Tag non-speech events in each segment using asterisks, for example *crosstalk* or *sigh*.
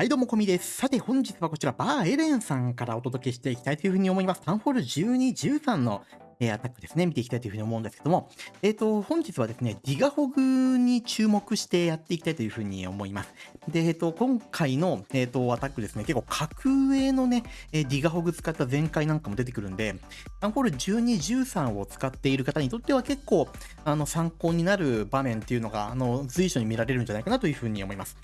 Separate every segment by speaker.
Speaker 1: はい、どうも、こみです。さて、本日はこちら、バーエレンさんからお届けしていきたいというふうに思います。タンフォール12、13の、え、アタックですね、見ていきたいというふうに思うんですけども、えっ、ー、と、本日はですね、ディガホグに注目してやっていきたいというふうに思います。で、えっ、ー、と、今回の、えっ、と、アタックですね、結構格上のね、えディガホグ使った全開なんかも出てくるんで、タンフォール12、13を使っている方にとっては結構、あの、参考になる場面っていうのが、あの、随所に見られるんじゃないかなというふうに思います。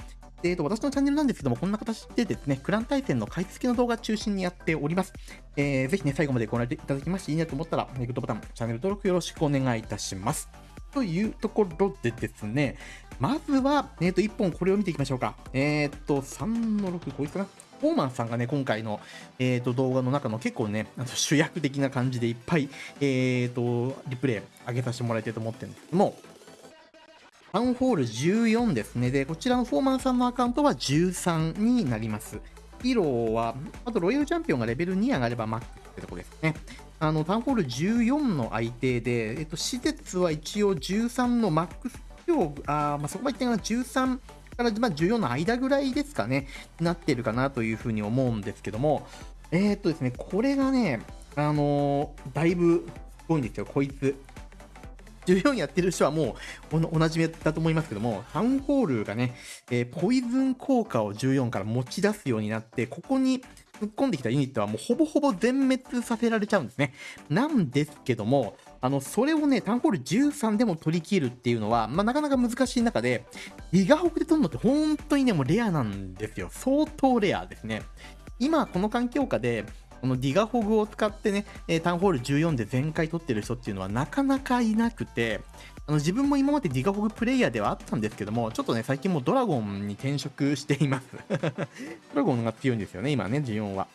Speaker 1: えーと、私のチャンネルなんですけども、こんな形でですね、クラン対戦の解説の動画中心にやっております。えー、ぜひね、最後までご覧いただきまして、いいなと思ったら、グッドボタン、チャンネル登録よろしくお願いいたします。というところでですね、まずは、えっ、ー、と、1本これを見ていきましょうか。えっ、ー、と、3の6、こいつかな？フォーマンさんがね、今回の、えーと、動画の中の結構ね、あの主役的な感じでいっぱい、えーと、リプレイ上げさせてもらいたいと思ってるんですけども、タウンホール14ですね。で、こちらのフォーマンさんのアカウントは13になります。ヒーローは、あとロイヤルチャンピオンがレベル2上がればマックってとこですね。あの、タウンホール14の相手で、えっと、施設は一応13のマックス量、あまあ、そこまで言ってない13から、まあ、14の間ぐらいですかね、なってるかなというふうに思うんですけども、えー、っとですね、これがね、あのー、だいぶすごいんですよ、こいつ。14やってる人はもうおなじみだと思いますけども、タウンホールがね、えー、ポイズン効果を14から持ち出すようになって、ここに突っ込んできたユニットはもうほぼほぼ全滅させられちゃうんですね。なんですけども、あの、それをね、タウンホール13でも取り切るっていうのは、まあ、なかなか難しい中で、リガホクで取るのって本当にね、もうレアなんですよ。相当レアですね。今、この環境下で、このディガホグを使ってね、えタウンホール14で全開取ってる人っていうのはなかなかいなくて、あの自分も今までディガホグプレイヤーではあったんですけども、ちょっとね、最近もうドラゴンに転職しています *laughs* ドラゴンが強いんですよね、今ね、14は。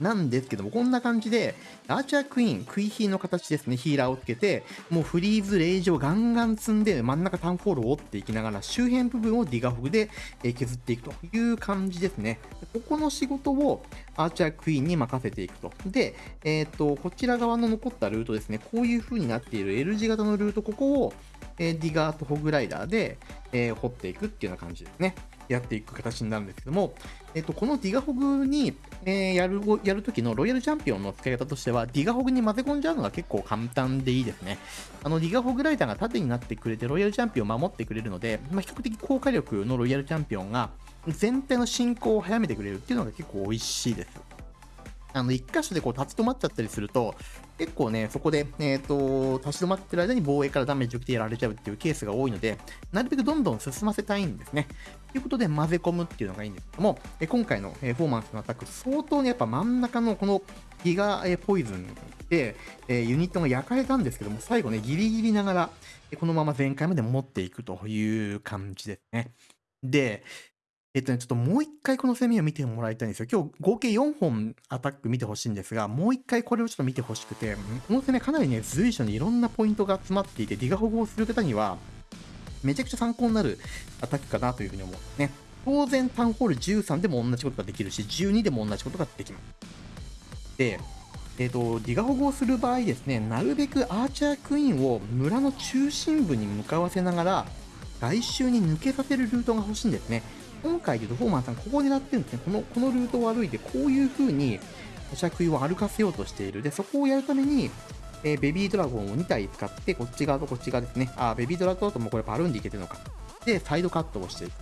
Speaker 1: なんですけども、こんな感じで、アーチャークイーン、クイヒーの形ですね、ヒーラーをつけて、もうフリーズ、レイジをガンガン積んで、真ん中タンフォールを折っていきながら、周辺部分をディガフグで削っていくという感じですね。ここの仕事をアーチャークイーンに任せていくと。で、えっ、と、こちら側の残ったルートですね、こういう風になっている L 字型のルート、ここを、え、ディガーとホグライダーで、え、掘っていくっていうような感じですね。やっていく形になるんですけども、えっと、このディガホグに、えー、やる、やるときのロイヤルチャンピオンの使い方としては、ディガホグに混ぜ込んじゃうのが結構簡単でいいですね。あの、ディガホグライダーが盾になってくれて、ロイヤルチャンピオンを守ってくれるので、まあ、比較的高火力のロイヤルチャンピオンが、全体の進行を早めてくれるっていうのが結構美味しいです。あの、一箇所でこう立ち止まっちゃったりすると、結構ね、そこで、えっ、ー、と、立ち止まってる間に防衛からダメージを受けてやられちゃうっていうケースが多いので、なるべくどんどん進ませたいんですね。ということで、混ぜ込むっていうのがいいんですけども、え今回の、えフォーマンスのアタック、相当ね、やっぱ真ん中のこのギガ、えポイズンで、えユニットが焼かれたんですけども、最後ね、ギリギリながら、このまま全開まで持っていくという感じですね。で、えっとね、ちょっともう一回この攻めを見てもらいたいんですよ。今日合計4本アタック見てほしいんですが、もう一回これをちょっと見てほしくて、この攻めかなりね、随所にいろんなポイントが詰まっていて、ディガ保護をする方には、めちゃくちゃ参考になるアタックかなというふうに思うんですね。当然、タウンホール13でも同じことができるし、12でも同じことができます。で、えっ、ー、と、ディガ保護をする場合ですね、なるべくアーチャークイーンを村の中心部に向かわせながら、外周に抜けさせるルートが欲しいんですね。今回で言うとフォーマンさん、ここ狙ってるんですね。この、このルートを歩いて、こういう風に、おしゃくいを歩かせようとしている。で、そこをやるために、えー、ベビードラゴンを2体使って、こっち側とこっち側ですね。あ、ベビードラゴンともこれバルーンでいけてるのか。で、サイドカットをしていく。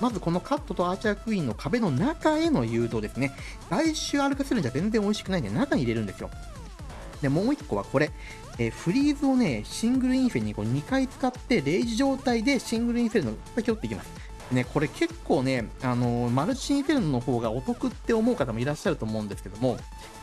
Speaker 1: まずこのカットとアーチャークイーンの壁の中への誘導ですね。外周歩かせるんじゃ全然美味しくないんで、中に入れるんですよ。で、もう1個はこれ。えー、フリーズをね、シングルインフェにこう2回使って、レイジ状態でシングルインフェルの拾っていきます。ね、これ結構ね、あのマルチインフェルノの方がお得って思う方もいらっしゃると思うんですけども、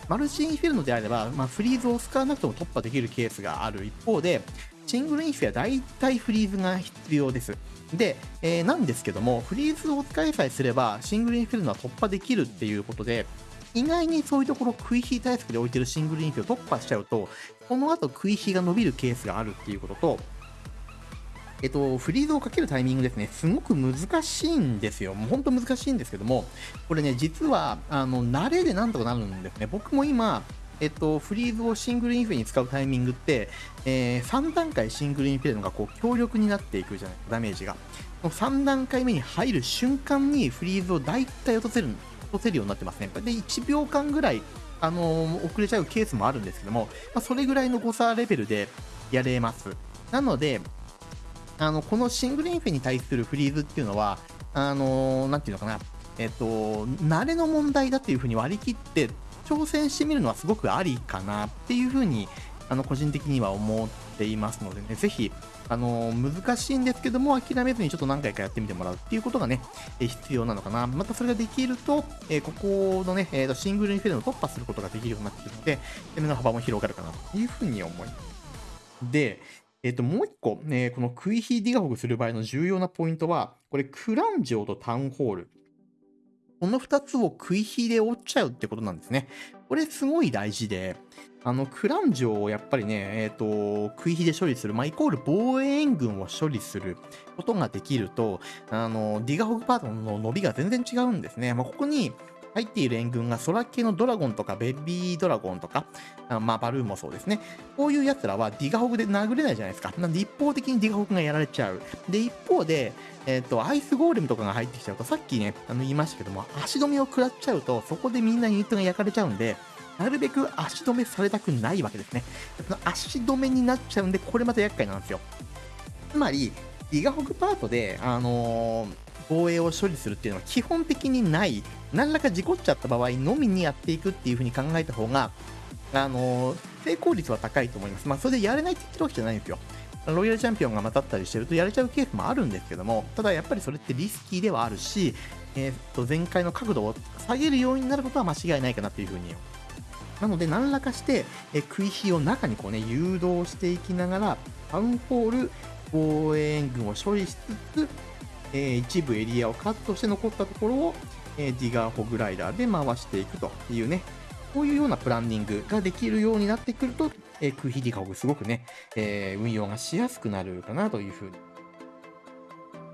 Speaker 1: マルチインフェルノであれば、まあ、フリーズを使わなくても突破できるケースがある一方で、シングルインフェは大体フリーズが必要です。で、えー、なんですけども、フリーズを使いさえすれば、シングルインフェルノは突破できるっていうことで、意外にそういうところ、食い火対策で置いてるシングルインフェを突破しちゃうと、この後食い火が伸びるケースがあるっていうことと、えっと、フリーズをかけるタイミングですね、すごく難しいんですよ。もう本当難しいんですけども、これね、実は、あの、慣れでなんとかなるんですね。僕も今、えっと、フリーズをシングルインフェに使うタイミングって、えー、3段階シングルインフェルノがこう強力になっていくじゃないですか、ダメージが。この3段階目に入る瞬間にフリーズを大体落とせる、落とせるようになってますね。で、1秒間ぐらい、あのー、遅れちゃうケースもあるんですけども、まあ、それぐらいの誤差レベルでやれます。なので、あの、このシングルインフェに対するフリーズっていうのは、あのー、なんていうのかな、えっと、慣れの問題だっていうふうに割り切って挑戦してみるのはすごくありかなっていうふうに、あの、個人的には思っていますのでね、ぜひ、あの、難しいんですけども、諦めずにちょっと何回かやってみてもらうっていうことがね、え必要なのかな。またそれができると、えここのね、えー、シングルインフェルノ突破することができるようになってくるので、攻めの幅も広がるかなというふうに思います。で、えっ、と、もう一個、ね、このクイヒーディガホグする場合の重要なポイントは、これ、クランジョーとタウンホール。この2つを食い火で折っちゃうってことなんですね。これすごい大事で、あの、クランジョをやっぱりね、えっ、ー、と、食い火で処理する、まあ、イコール防衛援軍を処理することができると、あの、ディガホグパートの伸びが全然違うんですね。まあ、ここに、入っている援軍が空系のドラゴンとかベビードラゴンとか、あまあバルーンもそうですね。こういう奴らはディガホグで殴れないじゃないですか。なんで一方的にディガホグがやられちゃう。で、一方で、えっ、ー、と、アイスゴーレムとかが入ってきちゃうと、さっきね、あの言いましたけども、足止めを食らっちゃうと、そこでみんなユニットが焼かれちゃうんで、なるべく足止めされたくないわけですね。その足止めになっちゃうんで、これまた厄介なんですよ。つまり、ディガホグパートで、あのー防衛を処理するっていうのは基本的にない、何らか事故っちゃった場合のみにやっていくっていう風に考えた方が、あのー、成功率は高いと思います。まあ、それでやれないって言ってるわけじゃないんですよ。ロイヤルチャンピオンがまたったりしてるとやれちゃうケースもあるんですけども、ただやっぱりそれってリスキーではあるし、えー、っと、前回の角度を下げるようになることは間違いないかなっていう風になので、何らかして、え食い火を中にこうね、誘導していきながら、タウンホール、防衛軍を処理しつつ、えー、一部エリアをカットして残ったところを、えー、ディガーホグライダーで回していくというね、こういうようなプランニングができるようになってくると、えー、クイヒディガホグすごくね、えー、運用がしやすくなるかなというふうに。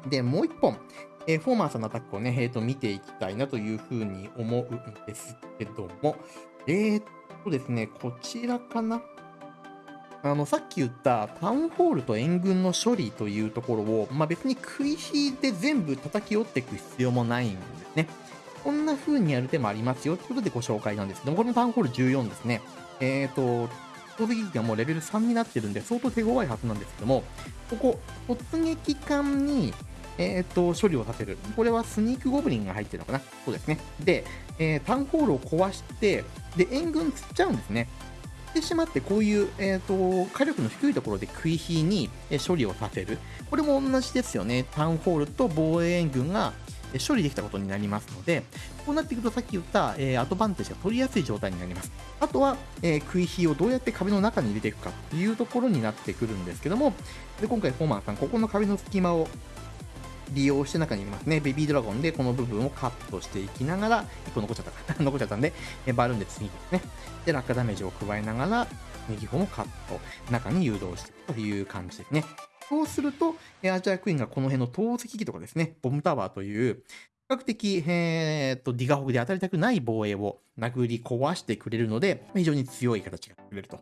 Speaker 1: で、もう一本、えー、フォーマーさんのアタックをね、えー、と見ていきたいなというふうに思うんですけども、えー、っとですね、こちらかなあの、さっき言ったタウンホールと援軍の処理というところを、まあ、別に食い火で全部叩き折っていく必要もないんですね。こんな風にやる手もありますよということでご紹介なんですけども、これもタウンホール14ですね。えっ、ー、と、攻撃機がもうレベル3になってるんで、相当手強いはずなんですけども、ここ、突撃艦に、えっ、ー、と、処理をさせる。これはスニークゴブリンが入ってるのかなそうですね。で、えー、タウンホールを壊して、で、援軍釣っちゃうんですね。てしまって、こういう、え、ー、と、火力の低いところで食い火に処理をさせる。これも同じですよね。タウンホールと防衛援軍が処理できたことになりますので、こうなっていくとさっき言った、えー、アドバンテージが取りやすい状態になります。あとは、えー、食い火をどうやって壁の中に入れていくかというところになってくるんですけども、で今回フォーマンさん、ここの壁の隙間を利用して中にいますね。ベビードラゴンでこの部分をカットしていきながら、1個残っちゃったか。*laughs* 残っちゃったんで、えバルーンで次ですね。で、落下ダメージを加えながら、右方もカット、中に誘導していくという感じですね。そうすると、アジャークイーンがこの辺の投石機とかですね、ボムタワーという、比較的、えー、っと、ディガホグで当たりたくない防衛を殴り壊してくれるので、非常に強い形が作れると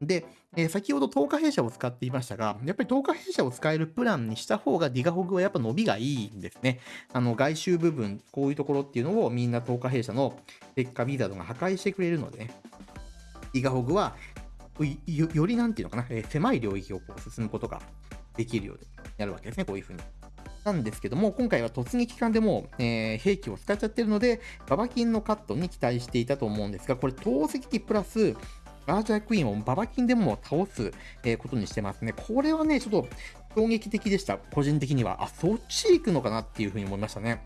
Speaker 1: で、えー、先ほど10日弊社を使っていましたが、やっぱり10日弊社を使えるプランにした方がディガホグはやっぱ伸びがいいんですね。あの外周部分、こういうところっていうのをみんな10日弊社の劣化ビザードが破壊してくれるのでね、ディガホグはよりなんていうのかな、えー、狭い領域をこう進むことができるようになるわけですね、こういうふうに。なんですけども、今回は突撃艦でも、えー、兵器を使っちゃってるので、ババキンのカットに期待していたと思うんですが、これ投石機プラス、アーチャークイーンをババキンでも倒す、えことにしてますね。これはね、ちょっと衝撃的でした。個人的には。あ、そっち行くのかなっていうふうに思いましたね。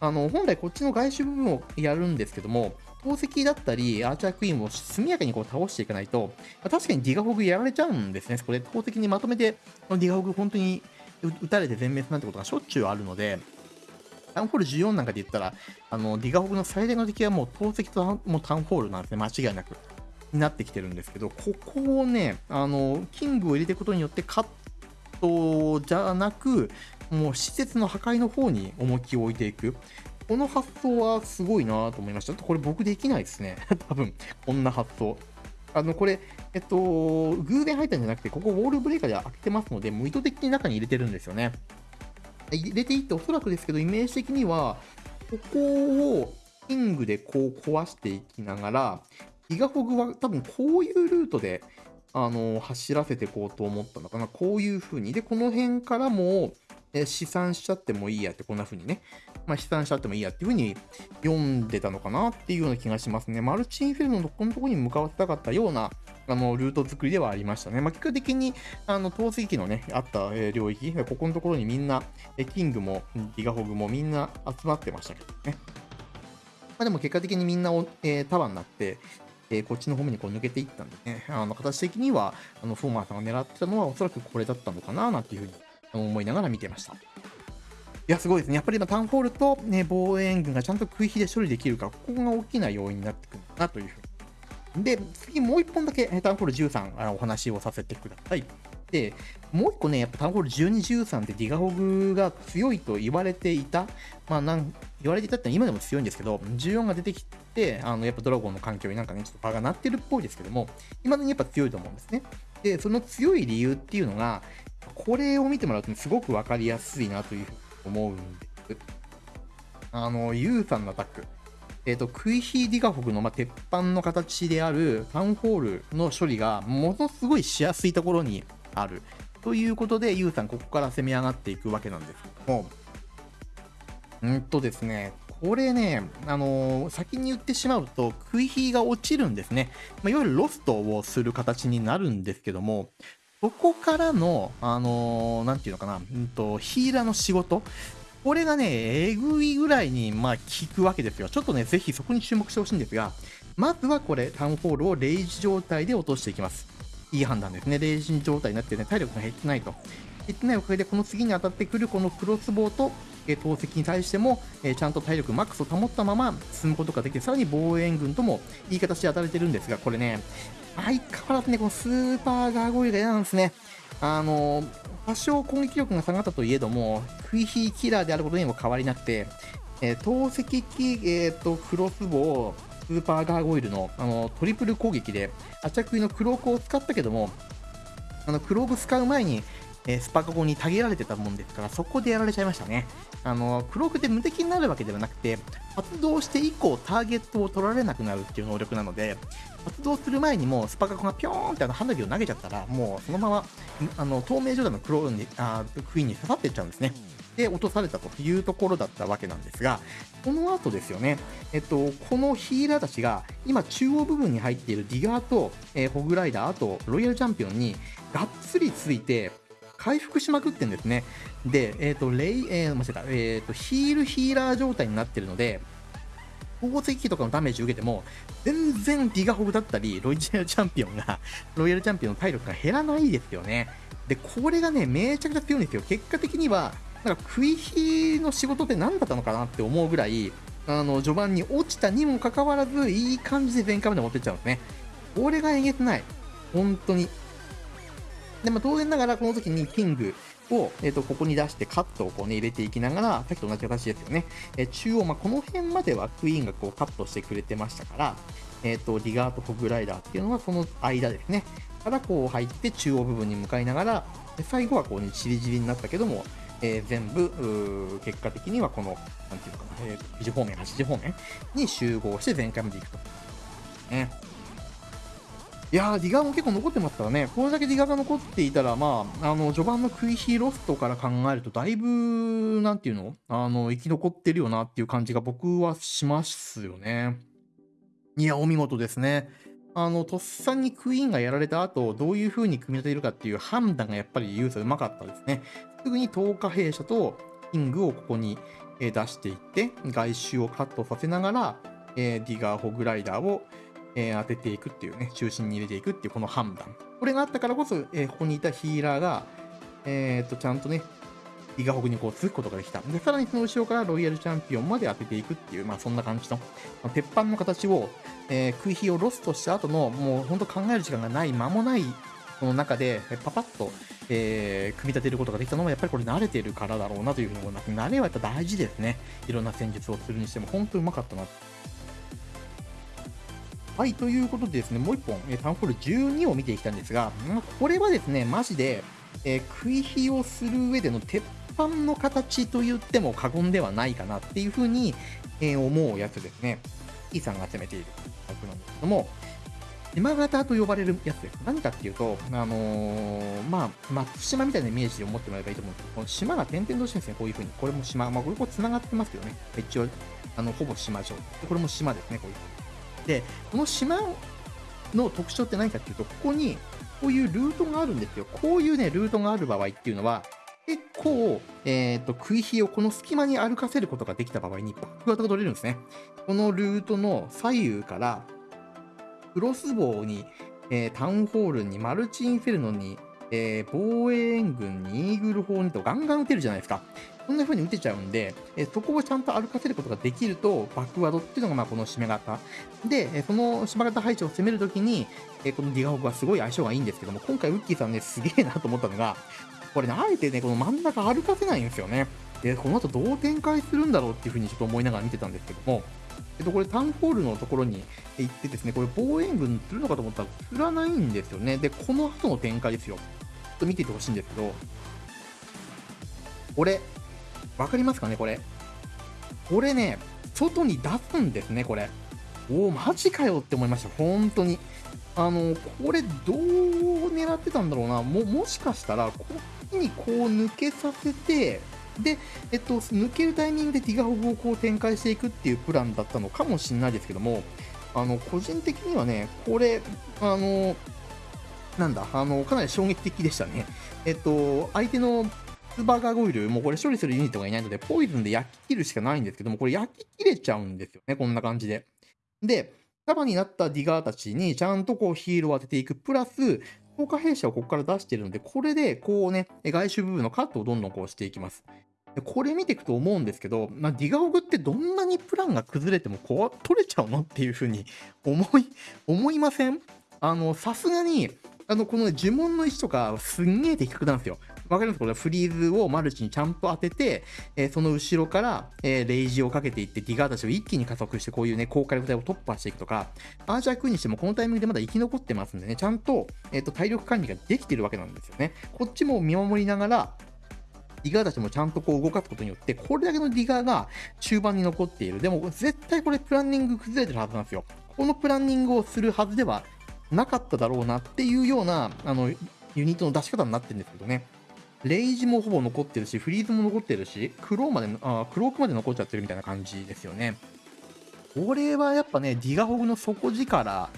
Speaker 1: あの、本来こっちの外周部分をやるんですけども、投石だったり、アーチャークイーンを速やかにこう倒していかないと、確かにディガホグやられちゃうんですね。これ、投石にまとめて、ディガホグ本当に撃たれて全滅なんてことがしょっちゅうあるので、タウンホール14なんかで言ったら、あの、ディガホグの最大の敵はもう投石ともうタウンホールなんですね。間違いなく。になってきてるんですけど、ここをね、あの、キングを入れていくことによってカットじゃなく、もう施設の破壊の方に重きを置いていく。この発想はすごいなと思いました。これ僕できないですね。*laughs* 多分、こんな発想。あの、これ、えっと、偶然入ったんじゃなくて、ここウォールブレーカーで開けてますので、もう意図的に中に入れてるんですよね。入れていって、おそらくですけど、イメージ的には、ここをキングでこう壊していきながら、ギガホグは多分こういうルートで、あの、走らせていこうと思ったのかな。こういう風に。で、この辺からも、え試算しちゃってもいいやって、こんな風にね。まあ、試算しちゃってもいいやっていう風に読んでたのかなっていうような気がしますね。マルチインフェルノのこのところに向かわせたかったような、あの、ルート作りではありましたね。まあ、結果的に、あの、透析機のね、あった、え領域、ここのところにみんな、えキングも、ギガホグもみんな集まってましたけどね。まあ、でも結果的にみんなお、えー、束になって、え、こっちの方面にこう抜けていったんでね、あの形的には、あのフォーマーさんが狙ってたのはおそらくこれだったのかななんていうふうに思いながら見てました。いや、すごいですね。やっぱり今、タウンホールと、ね、防衛軍がちゃんと食い火で処理できるか、ここが大きな要因になってくるかなというふうに。で、次もう一本だけタウンホール13あお話をさせてください。で、もう一個ね、やっぱタウンホール12、13ってディガホグが強いと言われていた、まあなん言われていたって今でも強いんですけど、14が出てきて、あのやっぱドラゴンの環境になんかね、ちょっと場が鳴ってるっぽいですけども、今だにやっぱ強いと思うんですね。で、その強い理由っていうのが、これを見てもらうと、ねすごくわかりやすいなというふうに思うんです。あの、ユーさんのアタック。えっ、ー、と、クイヒーディガフォグの、まあ、鉄板の形であるタウンホールの処理がものすごいしやすいところにある。ということで、ユウさん、ここから攻め上がっていくわけなんですけども、うんとですね、これね、あのー、先に言ってしまうと、食い火が落ちるんですね。まあ、いわゆるロストをする形になるんですけども、そこからの、あのー、なんていうのかな、うんと、ヒーラーの仕事、これがね、えぐいぐらいに、まあ、効くわけですよ。ちょっとね、ぜひそこに注目してほしいんですが、まずはこれ、タウンホールをレイジ状態で落としていきます。いい判断ですね。レイジ状態になってね、体力が減ってないと。減ってないおかげで、この次に当たってくるこのクロスボウと、投石に対しても、え、ちゃんと体力マックスを保ったまま進むことができて、さらに防衛軍ともいい形で当たれてるんですが、これね、相変わらずね、このスーパーガーゴイルが嫌なんですね。あのー、多少攻撃力が下がったといえども、クイヒーキラーであることにも変わりなくて、えー、投石機、えーと、クロスボウ、スーパーガーゴイルのあのトリプル攻撃で、アチャクイのクロークを使ったけども、あのクローク使う前に、えー、スパカゴにたげられてたもんですから、そこでやられちゃいましたね。あのクロークって無敵になるわけではなくて、発動して以降、ターゲットを取られなくなるっていう能力なので、発動する前にもスパカゴがピョーンってあの花火を投げちゃったら、もうそのままあの透明状態のクローンにあクイーンに刺さっていっちゃうんですね。で落とされたというところだったわけなんですが、この後ですよね、えっと、このヒーラーたちが今中央部分に入っているディガーと、えー、ホグライダー、あとロイヤルチャンピオンにがっつりついて、回復しまくってんですね。で、えっ、ー、と、レイ、えー、間違えた、えっ、ー、と、ヒールヒーラー状態になってるので、宝石機とかのダメージ受けても、全然ディガホグだったり、ロイヤルチャンピオンが、*laughs* ロイヤルチャンピオンの体力が減らないですよね。で、これがね、めちゃくちゃ強いんですよ。結果的には、なんか食い火の仕事って何だったのかなって思うぐらい、あの、序盤に落ちたにもかかわらず、いい感じで全開まで持ってっちゃうんですね。これがえげつない。本当に。で、まあ、当然ながら、この時にキングを、え、ー、と、ここに出してカットをこうね、入れていきながら、さっきと同じ形ですよね。えー、中央、まあ、この辺まではクイーンがこうカットしてくれてましたから、え、ー、と、リガーとホグライダーっていうのはその間ですね。からこう入って中央部分に向かいながら、最後はこうね、ちりじりになったけども、えー、全部、結果的にはこの、なんていうのかな、えー、9時方面、8時方面に集合して全壊まで行くと。ね。いやー、ディガーも結構残ってますからね、これだけディガーが残っていたら、まあ、あの、序盤のクイヒーロストから考えると、だいぶ、なんていうの？あの、生き残ってるよなっていう感じが僕はしますよね。いや、お見事ですね。あの、とっさにクイーンがやられた後、どういう風に組み立てるかっていう判断がやっぱりユーザーうまかったですね。すぐに10日弊社とキングをここに出していって、外周をカットさせながら、えディガーホグライダーをえ当てていくっていうね、中心に入れていくっていうこの判断。これがあったからこそ、えここにいたヒーラーが、えっ、と、ちゃんとね、ディガホグにこう続くことができた。で、さらにその後ろからロイヤルチャンピオンまで当てていくっていう、まあそんな感じの、ま鉄板の形を、えー、空飛をロストした後の、もうほんと考える時間がない、間もないその中で、パパッと、えー、組み立てることができたのは、やっぱりこれ慣れてるからだろうなというふうに思います。慣れはやっぱ大事ですね。いろんな戦術をするにしても、本当にうまかったな。はい、ということでですね、もう一本、えタウンホール12を見ていきたいんですが、これはですね、マジで、えー食い火をする上での鉄板の形と言っても過言ではないかなっていうふうに、えー思うやつですね。E さんが集めている枠なんですけども、島型と呼ばれるやつです。何かっていうと、あのーまあ、松島みたいなイメージで思ってもらえばいいと思うんですけど、この島が点々としてるんですね、こういうふうに。これも島、まあ、これこう繋がってますけどね。一応、あの、ほぼ島状。でこれも島ですね、こういうふうに。で、この島の特徴って何かっていうと、ここに、こういうルートがあるんですよ。こういうね、ルートがある場合っていうのは、結構、えっ、と、食い火をこの隙間に歩かせることができた場合にバック型が取れるんですね。このルートの左右から、クロスボウに、えータウンホールに、マルチインフェルノに、えー防衛援軍に、イーグル砲にとガンガン撃てるじゃないですか。こんな風に撃てちゃうんで、えそこをちゃんと歩かせることができると、バックワードっていうのがまあこの締め型。で、えその締め型配置を攻めるときに、えこのディガホグはすごい相性がいいんですけども、今回ウッキーさんね、すげえなと思ったのが、これね、あえてね、この真ん中歩かせないんですよね。で、この後どう展開するんだろうっていう風にちょっと思いながら見てたんですけども、えっと、これタウンホールのところに行ってですね、これ防衛軍するのかと思ったら、振らないんですよね。で、この後の展開ですよ。ちょっと見ていてほしいんですけど、これ、わかりますかね、これ？これね、外に出すんですね、これ。おお、マジかよって思いました、本当に。あの、これ、どう狙ってたんだろうな。も、もしかしたら、こっちにこう抜けさせて、で、えっと、抜けるタイミングでディガホグをこう展開していくっていうプランだったのかもしれないですけども、あの、個人的にはね、これ、あの、なんだ、あの、かなり衝撃的でしたね。えっと、相手のスーパーガゴイル、もうこれ処理するユニットがいないので、ポイズンで焼き切るしかないんですけども、これ焼き切れちゃうんですよね、こんな感じで。で、束になったディガーたちにちゃんとこうヒールを当てていく、プラス、効果弊社をここから出してるので、これでこうね、外周部分のカットをどんどんこうしていきます。でこれ見ていくと思うんですけど、まあ、ディガオグってどんなにプランが崩れてもこう取れちゃうのっていうふうに思い、思いません？あの、さすがに、あの、この呪文の位置とかすんげえ的確なんですよ。わかりますこれフリーズをマルチにちゃんと当てて、えーその後ろから、えーレイジをかけていって、ディガーたちを一気に加速して、こういうね、高火力帯を突破していくとか、アーチャークにしてもこのタイミングでまだ生き残ってますんでね、ちゃんと、えーと体力管理ができてるわけなんですよね。こっちも見守りながら、ディガーたちもちゃんとこう動かすことによって、これだけのディガーが中盤に残っている。でも絶対これプランニング崩れてるはずなんですよ。このプランニングをするはずではなかっただろうなっていうような、あの、ユニットの出し方になってるんですけどね。レイジもほぼ残ってるし、フリーズも残ってるし、クローまで、あクロークまで残っちゃってるみたいな感じですよね。これはやっぱね、ディガホグの底力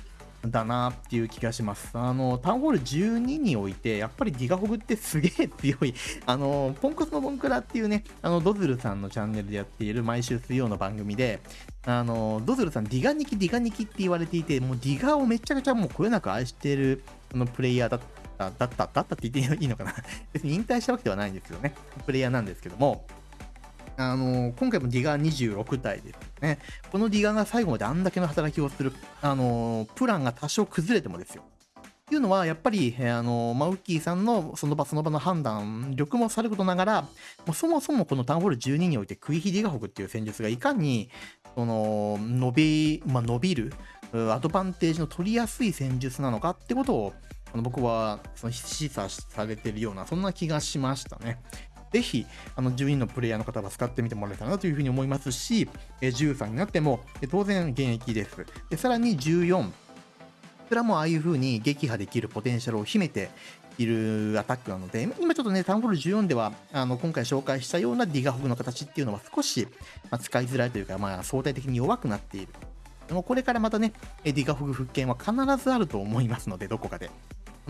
Speaker 1: だなっていう気がします。あの、タウンホール12において、やっぱりディガホグってすげえ強い。*laughs* あの、ポンコツのボンクラっていうね、あの、ドズルさんのチャンネルでやっている毎週水曜の番組で、あの、ドズルさん、ディガニキ、ディガニキって言われていて、もうディガをめちゃくちゃもうこよなく愛してる、あの、プレイヤーだった、だった、だったって言っていいのかな *laughs* 別に引退したわけではないんですけどね、プレイヤーなんですけども、あの今回もディガー26体ですね。このディガーが最後まであんだけの働きをする、あのプランが多少崩れてもですよ。っていうのは、やっぱり、えーあのマウッキーさんのその場その場の判断力もさることながら、もうそもそもこのタウンホール12において、クイヒディガホグっていう戦術がいかに、その、伸び、まあ、伸びる、アドバンテージの取りやすい戦術なのかってことを、あの僕はその示唆されてるような、そんな気がしましたね。ぜひ、あの、12のプレイヤーの方は使ってみてもらえたらなというふうに思いますし、え13になっても、当然現役です。で、さらに14、こちらもああいう風に撃破できるポテンシャルを秘めているアタックなので、今ちょっとね、タウンホール14では、あの、今回紹介したようなディガホグの形っていうのは少し、まあ、使いづらいというか、まあ、相対的に弱くなっている。でもこれからまたね、ディガホグ復権は必ずあると思いますので、どこかで。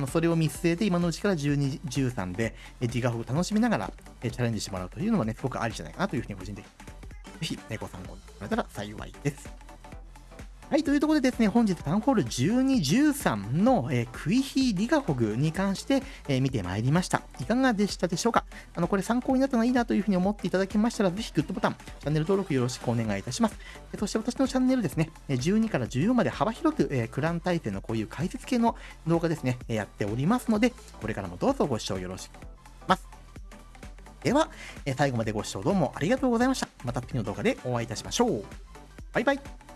Speaker 1: あそれを見据えて、今のうちから12、13で、えディガホグ楽しみながら、えチャレンジしてもらうというのはね、すごくありじゃないかなというふうに個人的に。ぜひ、ね、ご参考にしてもらえたら幸いです。はい、というところでですね、本日タウンホール12、13の、えークイヒーディガホグに関して、えー見てまいりました。いかがでしたでしょうか？あの、これ参考になったのはいいなというふうに思っていただけましたら、ぜひグッドボタン、チャンネル登録よろしくお願いいたします。えそして私のチャンネルですね、12から14まで幅広く、えークラン対戦のこういう解説系の動画ですね、やっておりますので、これからもどうぞご視聴よろしくお願いします。では、え最後までご視聴どうもありがとうございました。また次の動画でお会いいたしましょう。バイバイ。